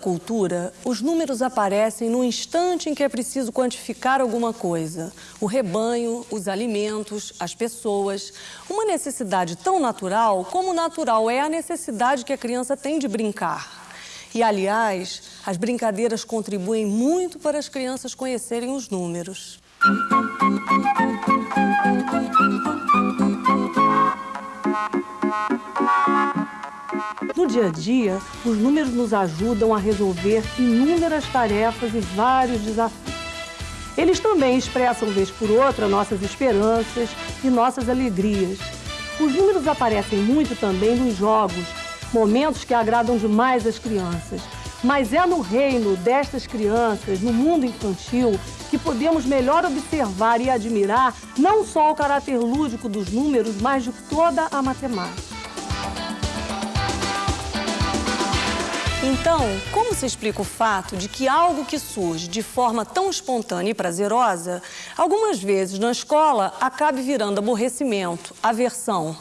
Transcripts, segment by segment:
cultura, os números aparecem no instante em que é preciso quantificar alguma coisa. O rebanho, os alimentos, as pessoas. Uma necessidade tão natural como natural é a necessidade que a criança tem de brincar. E, aliás, as brincadeiras contribuem muito para as crianças conhecerem os números. No dia a dia, os números nos ajudam a resolver inúmeras tarefas e vários desafios. Eles também expressam, vez por outra, nossas esperanças e nossas alegrias. Os números aparecem muito também nos jogos, momentos que agradam demais as crianças. Mas é no reino destas crianças, no mundo infantil, que podemos melhor observar e admirar não só o caráter lúdico dos números, mas de toda a matemática. Então, como se explica o fato de que algo que surge de forma tão espontânea e prazerosa, algumas vezes na escola acabe virando aborrecimento, aversão?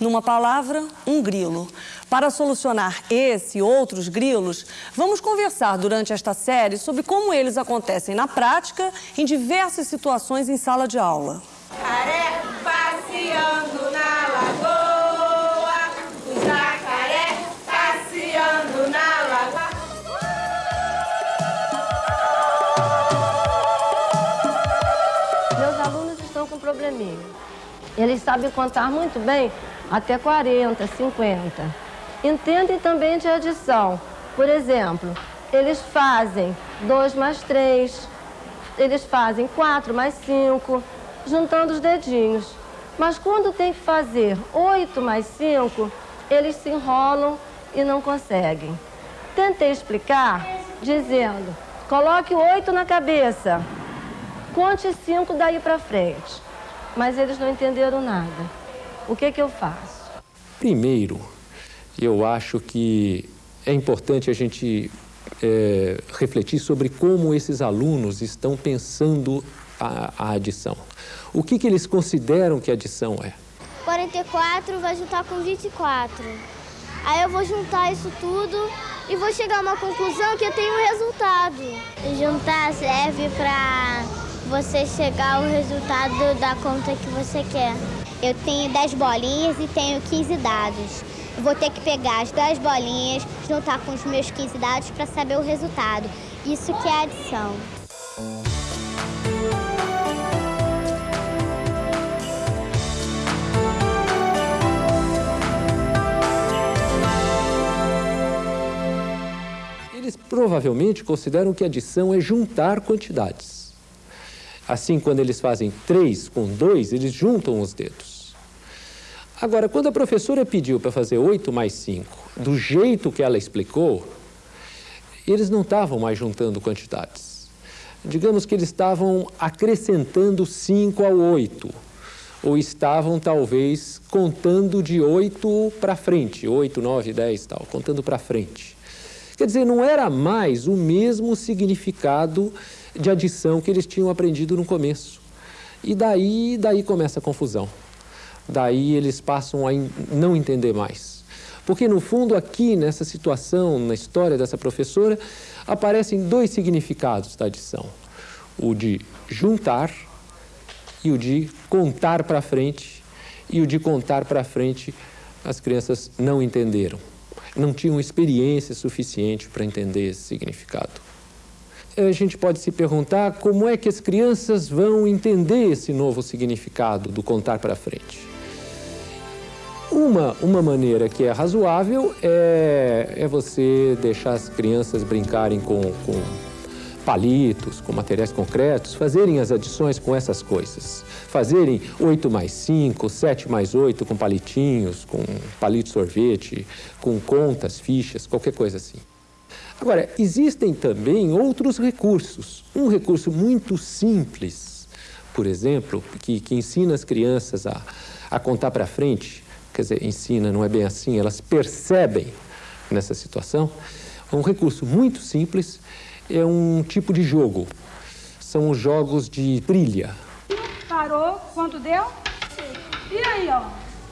Numa palavra, um grilo. Para solucionar esse e outros grilos, vamos conversar durante esta série sobre como eles acontecem na prática em diversas situações em sala de aula. Jacaré com probleminha. Eles sabem contar muito bem até 40, 50. Entendem também de adição. Por exemplo, eles fazem 2 mais 3, eles fazem 4 mais 5, juntando os dedinhos. Mas quando tem que fazer 8 mais 5, eles se enrolam e não conseguem. Tentei explicar dizendo, coloque 8 na cabeça, conte 5 daí para frente. Mas eles não entenderam nada. O que, que eu faço? Primeiro, eu acho que é importante a gente é, refletir sobre como esses alunos estão pensando a, a adição. O que, que eles consideram que adição é? 44 vai juntar com 24. Aí eu vou juntar isso tudo e vou chegar a uma conclusão que eu tenho um resultado. Juntar serve para você chegar ao resultado da conta que você quer. Eu tenho 10 bolinhas e tenho 15 dados. Vou ter que pegar as 10 bolinhas, juntar com os meus 15 dados para saber o resultado. Isso que é adição. Eles provavelmente consideram que adição é juntar quantidades. Assim, quando eles fazem 3 com 2, eles juntam os dedos. Agora, quando a professora pediu para fazer 8 mais 5, do jeito que ela explicou, eles não estavam mais juntando quantidades. Digamos que eles estavam acrescentando 5 ao 8, ou estavam talvez contando de 8 para frente, 8, 9, 10 tal, contando para frente. Quer dizer, não era mais o mesmo significado de adição que eles tinham aprendido no começo. E daí, daí começa a confusão. Daí eles passam a não entender mais. Porque, no fundo, aqui nessa situação, na história dessa professora, aparecem dois significados da adição: o de juntar e o de contar para frente. E o de contar para frente, as crianças não entenderam não tinham experiência suficiente para entender esse significado. A gente pode se perguntar como é que as crianças vão entender esse novo significado do contar para frente. Uma, uma maneira que é razoável é, é você deixar as crianças brincarem com, com palitos, com materiais concretos, fazerem as adições com essas coisas. Fazerem 8 mais 5, 7 mais 8 com palitinhos, com palito sorvete, com contas, fichas, qualquer coisa assim. Agora, existem também outros recursos. Um recurso muito simples, por exemplo, que, que ensina as crianças a, a contar para frente, quer dizer, ensina, não é bem assim, elas percebem nessa situação. Um recurso muito simples é um tipo de jogo. São os jogos de trilha. Parou, quanto deu? E aí, ó?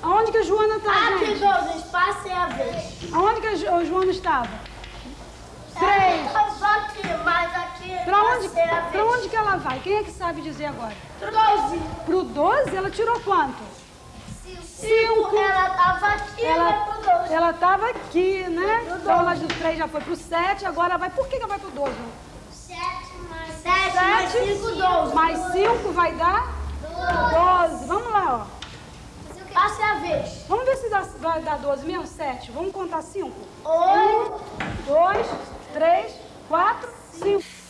Aonde que a Joana tá, Aqui, gente? João, espaço é a vez. Aonde que a Joana estava? Três. Só aqui, mas aqui Pra onde, pra onde que ela vai? Quem é que sabe dizer agora? Doze. Pro 12, ela tirou quanto? Cinco. Ela tava aqui, ela vai pro doze. ela tava aqui, né? Então ela do 3 já foi pro 7, agora vai. Por que, que ela vai pro 12? Sete mais sete, mais cinco, doze. Mais 5 vai dar 12. Vamos lá, ó. Passa a vez. Vamos ver se dá, vai dar 12 mesmo? 7. Vamos contar 5. Oito. 2, 3, 4, 5.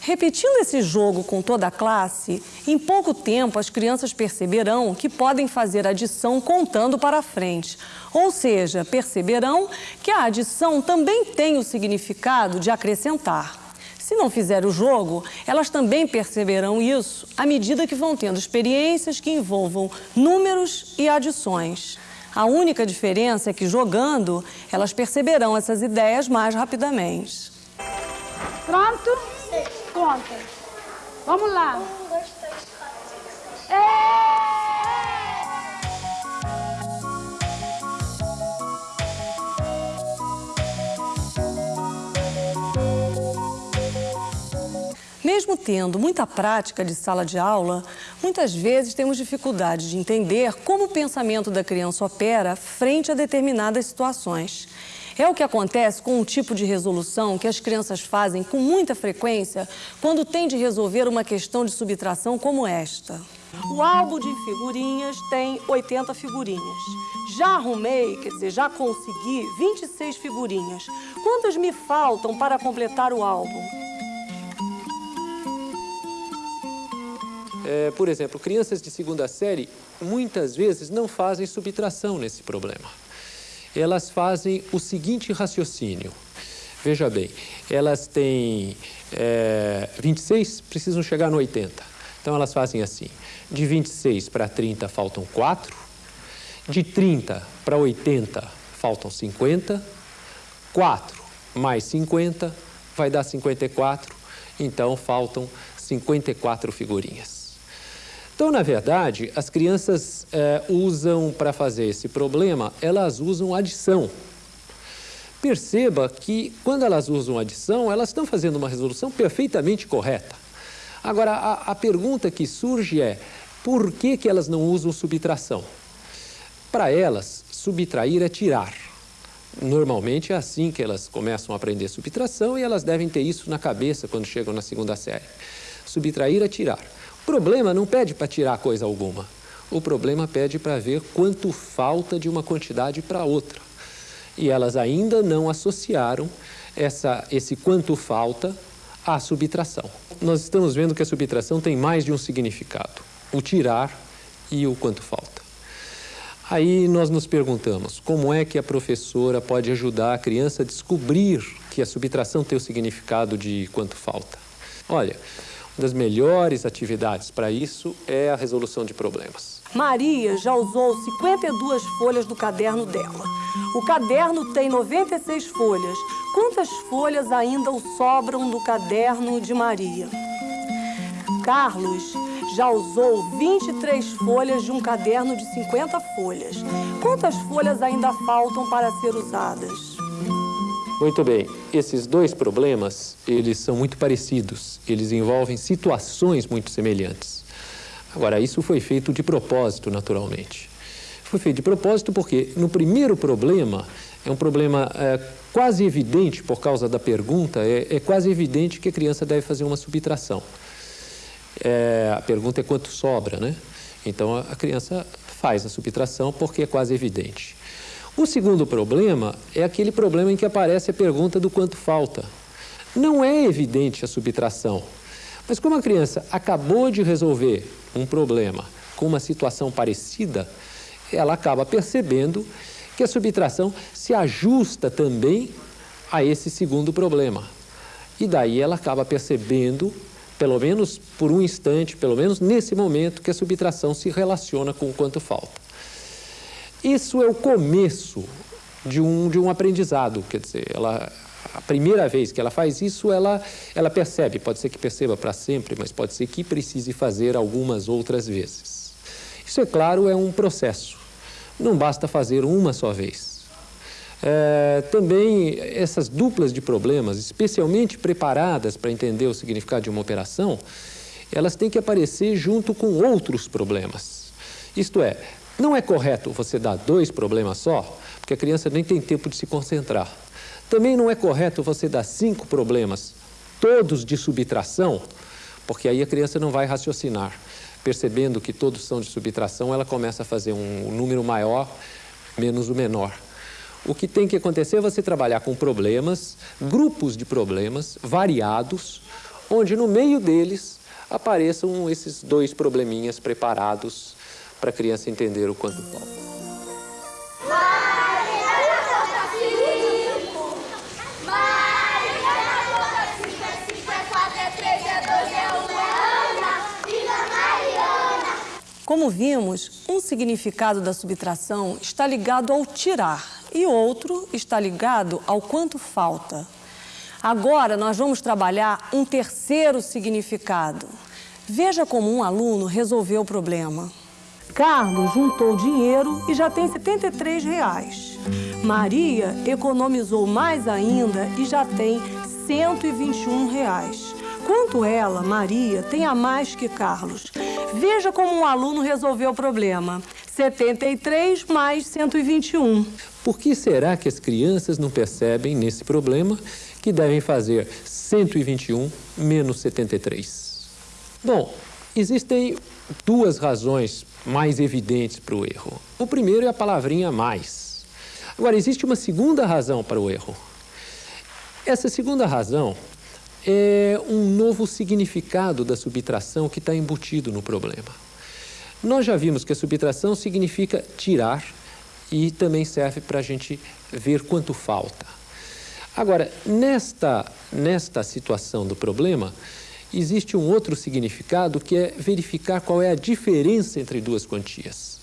Repetindo esse jogo com toda a classe, em pouco tempo as crianças perceberão que podem fazer adição contando para frente. Ou seja, perceberão que a adição também tem o significado de acrescentar. Se não fizer o jogo, elas também perceberão isso à medida que vão tendo experiências que envolvam números e adições. A única diferença é que jogando, elas perceberão essas ideias mais rapidamente. Pronto? Conta. Vamos lá. Um, dois, três, quatro, cinco, seis. Mesmo tendo muita prática de sala de aula, muitas vezes temos dificuldade de entender como o pensamento da criança opera frente a determinadas situações. É o que acontece com um tipo de resolução que as crianças fazem com muita frequência quando têm de resolver uma questão de subtração como esta. O álbum de figurinhas tem 80 figurinhas. Já arrumei, quer dizer, já consegui 26 figurinhas. Quantas me faltam para completar o álbum? É, por exemplo, crianças de segunda série muitas vezes não fazem subtração nesse problema. Elas fazem o seguinte raciocínio. Veja bem, elas têm é, 26, precisam chegar no 80. Então elas fazem assim: de 26 para 30 faltam 4, de 30 para 80 faltam 50, 4 mais 50 vai dar 54, então faltam 54 figurinhas. Então, na verdade, as crianças eh, usam para fazer esse problema, elas usam adição. Perceba que quando elas usam adição, elas estão fazendo uma resolução perfeitamente correta. Agora, a, a pergunta que surge é, por que, que elas não usam subtração? Para elas, subtrair é tirar. Normalmente é assim que elas começam a aprender subtração e elas devem ter isso na cabeça quando chegam na segunda série. Subtrair é tirar. Problema não pede para tirar coisa alguma. O problema pede para ver quanto falta de uma quantidade para outra. E elas ainda não associaram essa, esse quanto falta à subtração. Nós estamos vendo que a subtração tem mais de um significado: o tirar e o quanto falta. Aí nós nos perguntamos como é que a professora pode ajudar a criança a descobrir que a subtração tem o significado de quanto falta. Olha, uma das melhores atividades para isso é a resolução de problemas. Maria já usou 52 folhas do caderno dela. O caderno tem 96 folhas. Quantas folhas ainda sobram do caderno de Maria? Carlos já usou 23 folhas de um caderno de 50 folhas. Quantas folhas ainda faltam para ser usadas? Muito bem, esses dois problemas, eles são muito parecidos, eles envolvem situações muito semelhantes. Agora, isso foi feito de propósito, naturalmente. Foi feito de propósito porque, no primeiro problema, é um problema é, quase evidente por causa da pergunta, é, é, quase evidente que a criança deve fazer uma subtração. É, a pergunta é quanto sobra, né? Então, a, criança faz a subtração porque é quase evidente. O segundo problema é aquele problema em que aparece a pergunta do quanto falta. Não é evidente a subtração, mas como a criança acabou de resolver um problema com uma situação parecida, ela acaba percebendo que a subtração se ajusta também a esse segundo problema. E daí ela acaba percebendo, pelo menos por um instante, pelo menos nesse momento, que a subtração se relaciona com o quanto falta. Isso é o começo de um, de um aprendizado, quer dizer, ela, a primeira vez que ela faz isso, ela, ela percebe, pode ser que perceba para sempre, mas pode ser que precise fazer algumas outras vezes. Isso, é claro, é um processo, não basta fazer uma só vez. É, também essas duplas de problemas, especialmente preparadas para entender o significado de uma operação, elas têm que aparecer junto com outros problemas. Isto é, não é correto você dar dois problemas só, porque a criança nem tem tempo de se concentrar. Também não é correto você dar cinco problemas, todos de subtração, porque aí a criança não vai raciocinar. Percebendo que todos são de subtração, ela começa a fazer um número maior menos o menor. O que tem que acontecer é você trabalhar com problemas, grupos de problemas variados, onde no meio deles apareçam esses dois probleminhas preparados para a criança entender o quanto falta. Como vimos, um significado da subtração está ligado ao tirar e outro está ligado ao quanto falta. Agora nós vamos trabalhar um terceiro significado. Veja como um aluno resolveu o problema. Carlos juntou dinheiro e já tem 73 reais. Maria economizou mais ainda e já tem 121 reais. Quanto ela, Maria, tem a mais que Carlos? Veja como um aluno resolveu o problema. 73 mais 121. Por que será que as crianças não percebem nesse problema que devem fazer 121 menos 73? Bom, existem duas razões mais evidentes para o erro. O primeiro é a palavrinha mais. Agora, existe uma segunda razão para o erro. Essa segunda razão é um novo significado da subtração que está embutido no problema. Nós já vimos que a subtração significa tirar e também serve para a gente ver quanto falta. Agora, nesta, nesta situação do problema, existe um outro significado que é verificar qual é a diferença entre duas quantias.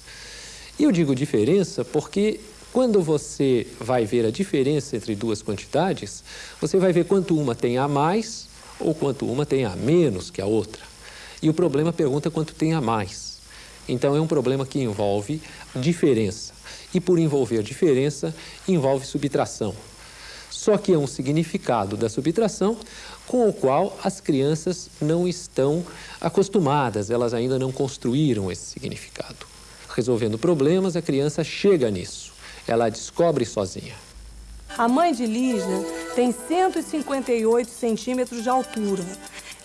Eu digo diferença porque quando você vai ver a diferença entre duas quantidades, você vai ver quanto uma tem a mais ou quanto uma tem a menos que a outra. E o problema pergunta quanto tem a mais. Então é um problema que envolve diferença. E por envolver diferença, envolve subtração. Só que é um significado da subtração com o qual as crianças não estão acostumadas, elas ainda não construíram esse significado. Resolvendo problemas, a criança chega nisso ela descobre sozinha. A mãe de Lígia tem 158 centímetros de altura.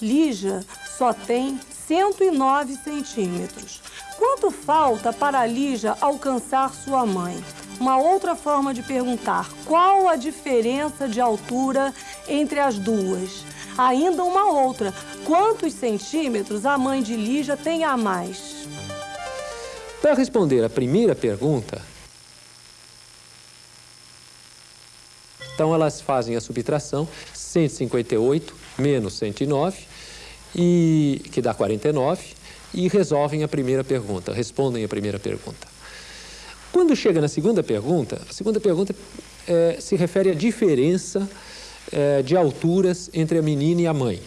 Lígia só tem 109 centímetros. Quanto falta para Lígia alcançar sua mãe? Uma outra forma de perguntar, qual a diferença de altura entre as duas? Ainda uma outra, quantos centímetros a mãe de Lígia tem a mais? Para responder a primeira pergunta, Então, elas fazem a subtração, 158 menos 109, e, que dá 49, e resolvem a primeira pergunta, respondem a primeira pergunta. Quando chega na segunda pergunta, a segunda pergunta é, se refere à diferença é, de alturas entre a menina e a mãe.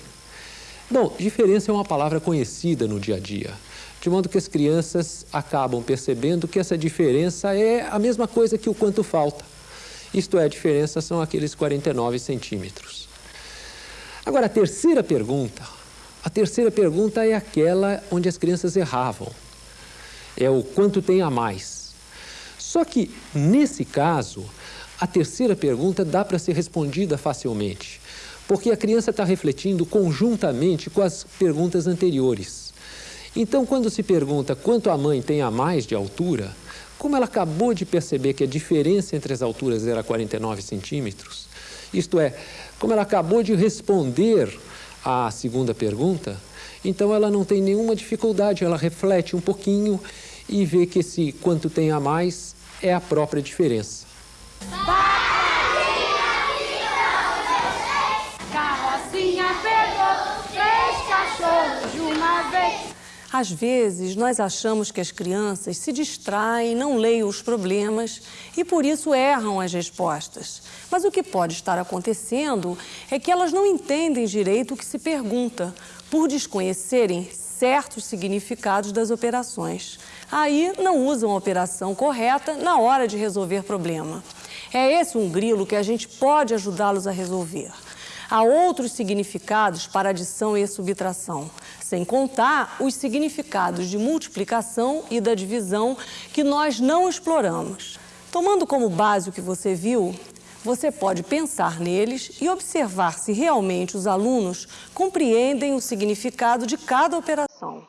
Bom, diferença é uma palavra conhecida no dia a dia, de modo que as crianças acabam percebendo que essa diferença é a mesma coisa que o quanto falta. Isto é, a diferença são aqueles 49 centímetros. Agora, a terceira pergunta. A terceira pergunta é aquela onde as crianças erravam. É o quanto tem a mais. Só que, nesse caso, a terceira pergunta dá para ser respondida facilmente, porque a criança está refletindo conjuntamente com as perguntas anteriores. Então, quando se pergunta quanto a mãe tem a mais de altura, como ela acabou de perceber que a diferença entre as alturas era 49 centímetros, isto é, como ela acabou de responder à segunda pergunta, então ela não tem nenhuma dificuldade, ela reflete um pouquinho e vê que esse quanto tem a mais é a própria diferença. Às vezes, nós achamos que as crianças se distraem, não leem os problemas e por isso erram as respostas. Mas o que pode estar acontecendo é que elas não entendem direito o que se pergunta, por desconhecerem certos significados das operações. Aí não usam a operação correta na hora de resolver problema. É esse um grilo que a gente pode ajudá-los a resolver. Há outros significados para adição e subtração, sem contar os significados de multiplicação e da divisão que nós não exploramos. Tomando como base o que você viu, você pode pensar neles e observar se realmente os alunos compreendem o significado de cada operação.